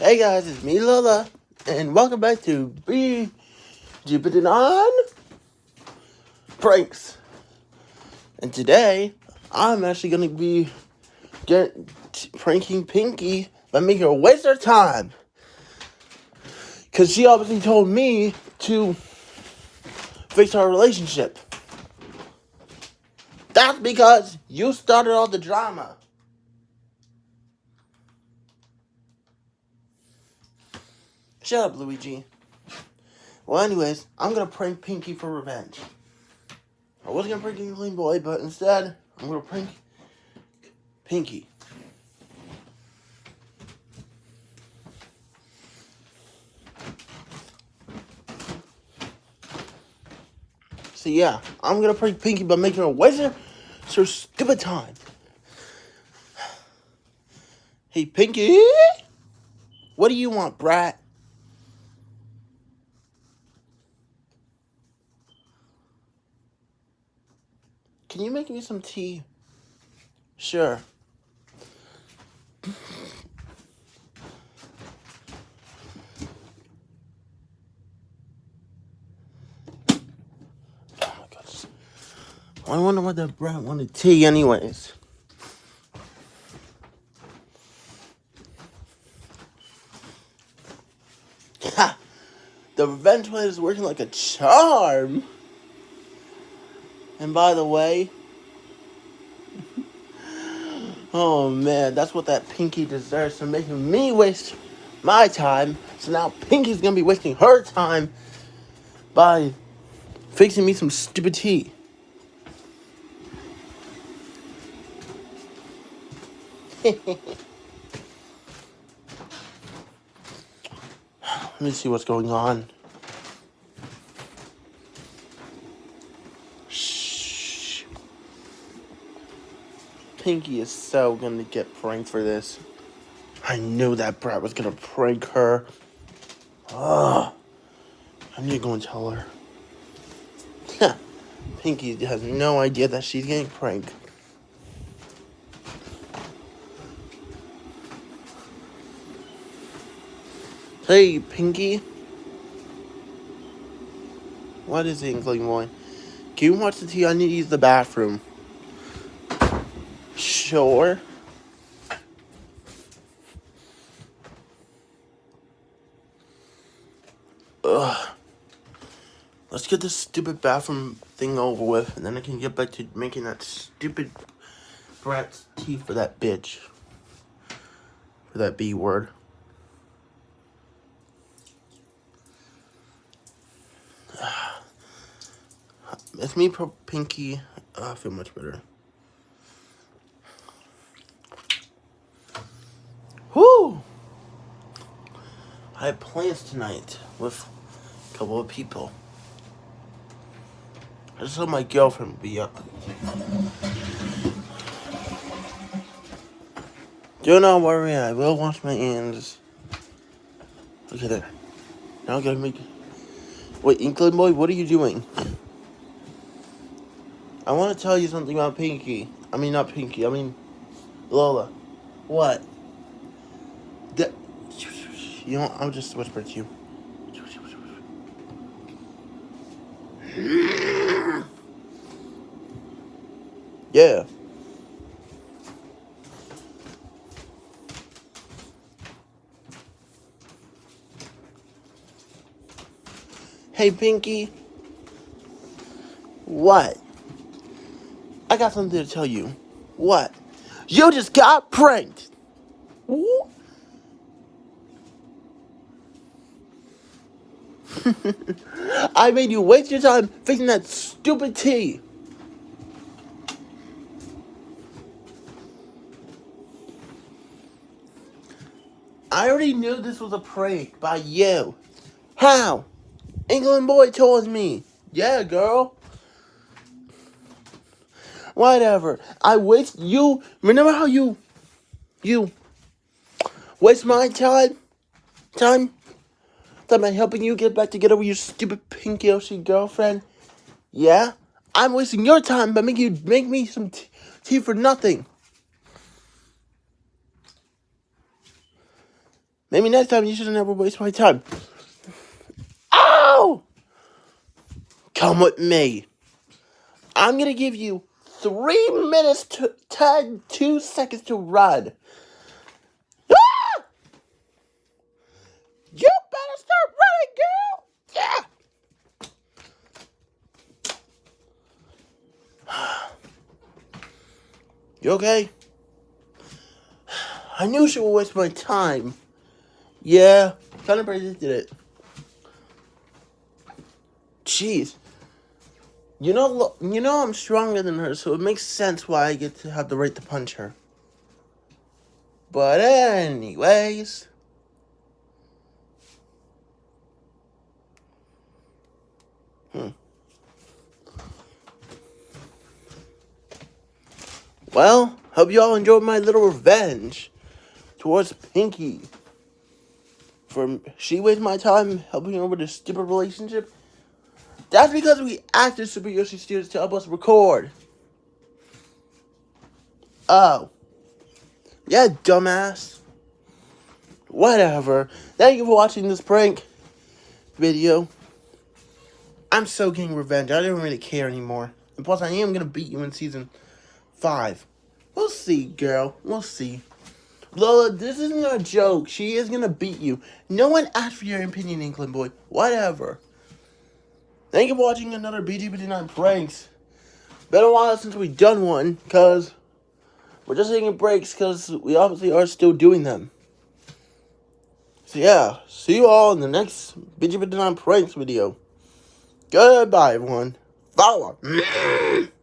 Hey guys, it's me Lola, and welcome back to Be Jupiter on Pranks. And today, I'm actually gonna be get pranking Pinky by making her waste her time. Cause she obviously told me to fix our relationship. That's because you started all the drama. Shut up, Luigi. Well, anyways, I'm gonna prank Pinky for revenge. I was gonna prank Clean Boy, but instead, I'm gonna prank Pinky. So yeah, I'm gonna prank Pinky by making her waste her stupid time. Hey, Pinky! What do you want, brat? Can you make me some tea? Sure. Oh I wonder what that brat wanted tea anyways. The revenge plan is working like a charm. And by the way, oh man, that's what that Pinky deserves for making me waste my time. So now Pinky's gonna be wasting her time by fixing me some stupid tea. Let me see what's going on. Pinky is so gonna get pranked for this. I knew that brat was gonna prank her. Ugh. I need to go and tell her. Pinky has no idea that she's getting pranked. Hey, Pinky. What is it, Inkling Boy? Can you watch the TV? I need to use the bathroom. Sure. Ugh. Let's get this stupid bathroom thing over with, and then I can get back to making that stupid brat's tea for that bitch. For that B word. It's me, Pinky. Oh, I feel much better. I have plans tonight with a couple of people. I just hope my girlfriend be up. Do not worry, I will wash my hands. Look at that. Now I gotta make... Wait, Inkling Boy, what are you doing? I want to tell you something about Pinky. I mean, not Pinky, I mean Lola. What? You know, I'll just whisper to you. Yeah. Hey, Pinky. What? I got something to tell you. What? You just got pranked. I made you waste your time fixing that stupid tea. I already knew this was a prank by you. How? Inkling Boy told me. Yeah, girl. Whatever. I waste you. Remember how you, you waste my time, time Am I helping you get back together with your stupid pink Yoshi girlfriend? Yeah? I'm wasting your time by making you make me some tea for nothing. Maybe next time you should never waste my time. Ow! Come with me. I'm gonna give you three minutes to ten, two seconds to run. Ah! You start running, girl! Yeah! You okay? I knew she would waste my time. Yeah, kind of predicted it. Jeez. You know, you know I'm stronger than her, so it makes sense why I get to have the right to punch her. But anyways... Well, hope you all enjoyed my little revenge towards Pinky. For she wasted my time helping her a stupid relationship. That's because we acted Super Yoshi Studios to help us record. Oh. Yeah, dumbass. Whatever. Thank you for watching this prank video. I'm so getting revenge. I don't really care anymore. And plus, I am going to beat you in season 5. We'll see, girl. We'll see. Lola, this isn't a joke. She is going to beat you. No one asked for your opinion, Inkling Boy. Whatever. Thank you for watching another BG59 pranks. Been a while since we've done one, because we're just taking breaks, because we obviously are still doing them. So yeah, see you all in the next BG59 pranks video. Goodbye, everyone. Follow.